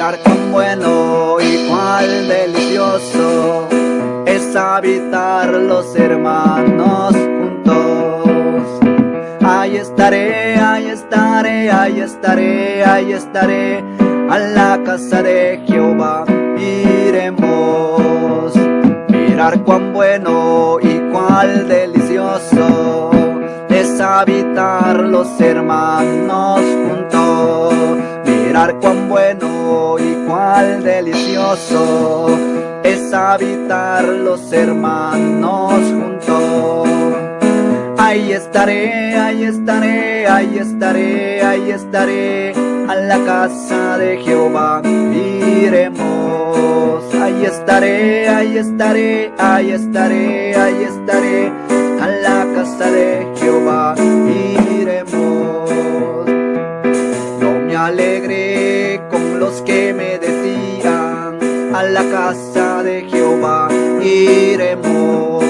Mirar cuán bueno y cuán delicioso es habitar los hermanos juntos. Ahí estaré, ahí estaré, ahí estaré, ahí estaré, a la casa de Jehová iremos. Mirar cuán bueno y cuán delicioso es habitar los hermanos. Cuán bueno y cuán delicioso es habitar los hermanos juntos. Ahí estaré, ahí estaré, ahí estaré, ahí estaré, a la casa de Jehová iremos. Ahí estaré, ahí estaré, ahí estaré, ahí estaré, a la casa de Jehová que me decían, a la casa de Jehová iremos.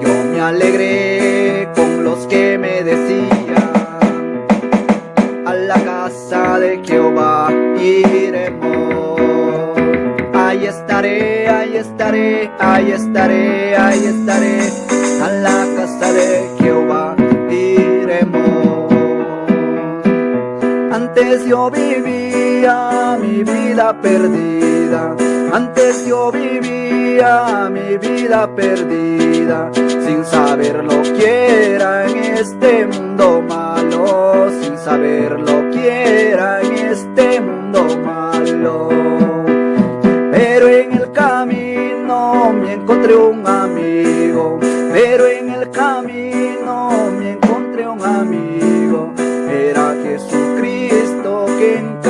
Yo me alegré con los que me decían, a la casa de Jehová iremos. Ahí estaré, ahí estaré, ahí estaré, ahí estaré, a la casa de Jehová iremos. Antes yo vivía vida perdida, antes yo vivía mi vida perdida, sin saber lo que en este mundo malo, sin saber lo que en este mundo malo. Pero en el camino me encontré un amigo, pero en el camino me encontré un amigo, era Jesucristo quien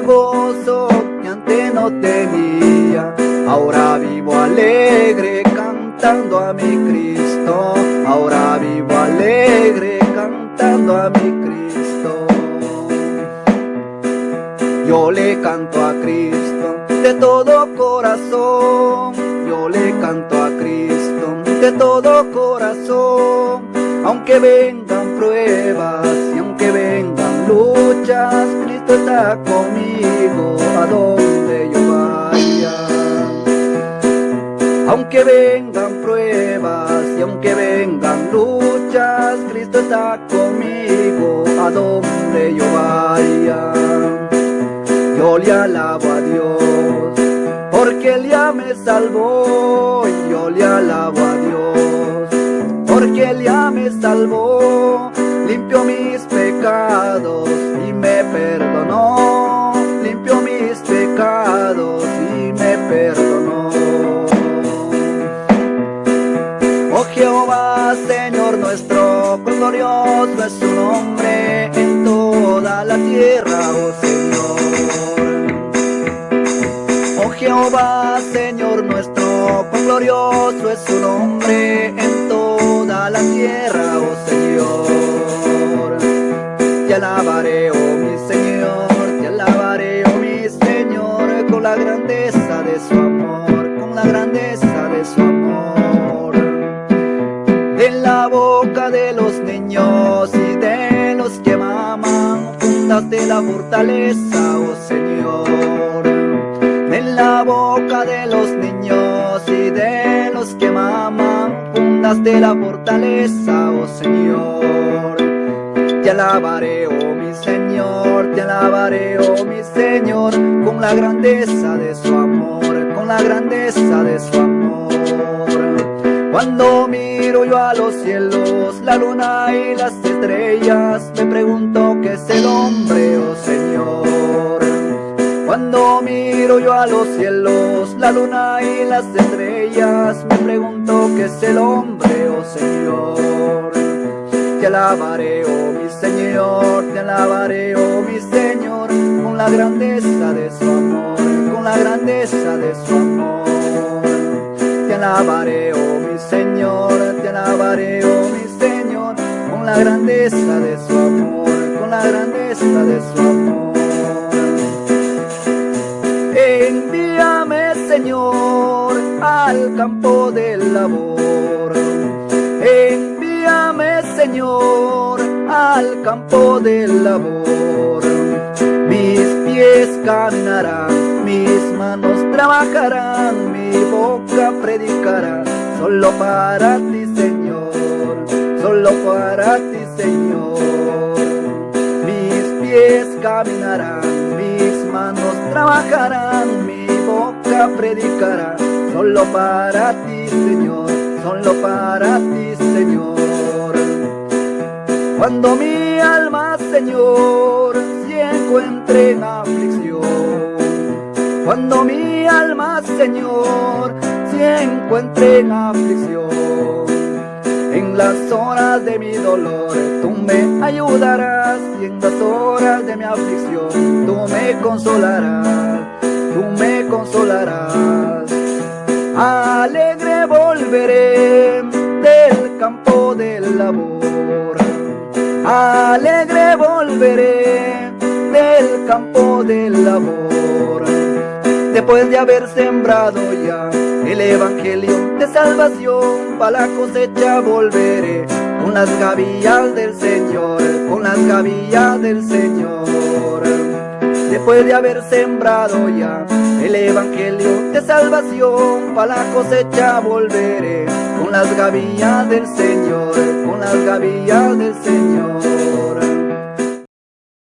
el gozo que antes no tenía, ahora vivo alegre cantando a mi Cristo, ahora vivo alegre cantando a mi Cristo. Yo le canto a Cristo de todo corazón, yo le canto a Cristo de todo corazón, aunque vengan pruebas y aunque vengan Cristo está conmigo a donde yo vaya. Aunque vengan pruebas y aunque vengan luchas, Cristo está conmigo a donde yo vaya. Yo le alabo a Dios, porque Él ya me salvó. Yo le alabo a Dios, porque Él ya me salvó. Limpió mis pecados y me perdonó. Limpió mis pecados y me perdonó. Oh Jehová, Señor nuestro, glorioso es su nombre en toda la tierra, oh Señor. Oh Jehová, Señor nuestro, glorioso es su nombre en toda la tierra, oh Señor. Alabaré, oh mi Señor, te alabaré, oh mi Señor, con la grandeza de su amor, con la grandeza de su amor. En la boca de los niños y de los que maman, fundaste la fortaleza, oh Señor. En la boca de los niños y de los que maman, fundaste la fortaleza, oh Señor. Te alabaré, oh mi Señor, te alabaré, oh mi Señor, con la grandeza de su amor, con la grandeza de su amor. Cuando miro yo a los cielos, la luna y las estrellas, me pregunto qué es el hombre, oh Señor. Cuando miro yo a los cielos, la luna y las estrellas, me pregunto qué es el hombre, oh Señor te alabaré, oh mi Señor, te alabaré, oh mi Señor, con la grandeza de su amor, con la grandeza de su amor. Te alabaré, oh mi Señor, te alabaré, oh mi Señor, con la grandeza de su amor, con la grandeza de su amor. Envíame, Señor, al campo pies caminarán, mis manos trabajarán, mi boca predicará, solo para ti, Señor, solo para ti, Señor. Mis pies caminarán, mis manos trabajarán, mi boca predicará, solo para ti, Señor, solo para ti, Señor. Cuando mi alma, Señor, se encuentre en aflicción, cuando mi alma, Señor, se encuentre en aflicción, en las horas de mi dolor, tú me ayudarás y en las horas de mi aflicción, tú me consolarás, tú me consolarás. Alegre volveré del campo del labor, alegre volveré del campo del labor. Después de haber sembrado ya el evangelio de salvación, para la cosecha volveré con las gavillas del Señor, con las gavillas del Señor. Después de haber sembrado ya el evangelio de salvación, para la cosecha volveré con las gavillas del Señor, con las gavillas del Señor.